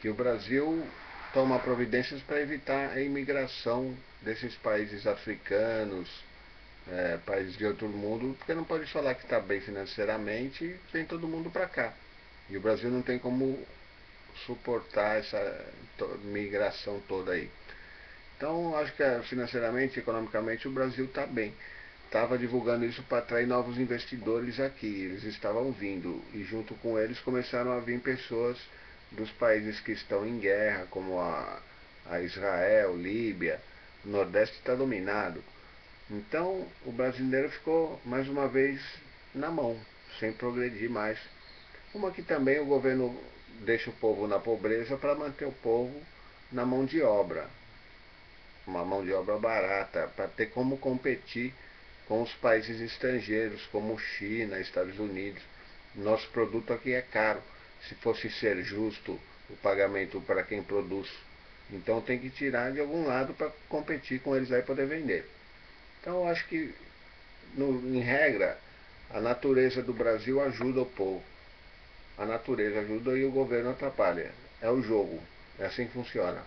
que o Brasil toma providências para evitar a imigração desses países africanos, é, países de outro mundo, porque não pode falar que está bem financeiramente, vem todo mundo para cá. E o Brasil não tem como suportar essa migração toda aí. Então, acho que é, financeiramente, economicamente, o Brasil está bem. Estava divulgando isso para atrair novos investidores aqui. Eles estavam vindo e, junto com eles, começaram a vir pessoas dos países que estão em guerra, como a, a Israel, Líbia. O Nordeste está dominado. Então, o brasileiro ficou, mais uma vez, na mão, sem progredir mais. Como aqui também o governo deixa o povo na pobreza para manter o povo na mão de obra. Uma mão de obra barata, para ter como competir com os países estrangeiros, como China, Estados Unidos. Nosso produto aqui é caro. Se fosse ser justo o pagamento para quem produz, então tem que tirar de algum lado para competir com eles aí poder vender. Então eu acho que, no, em regra, a natureza do Brasil ajuda o povo. A natureza ajuda e o governo atrapalha. É o jogo. É assim que funciona.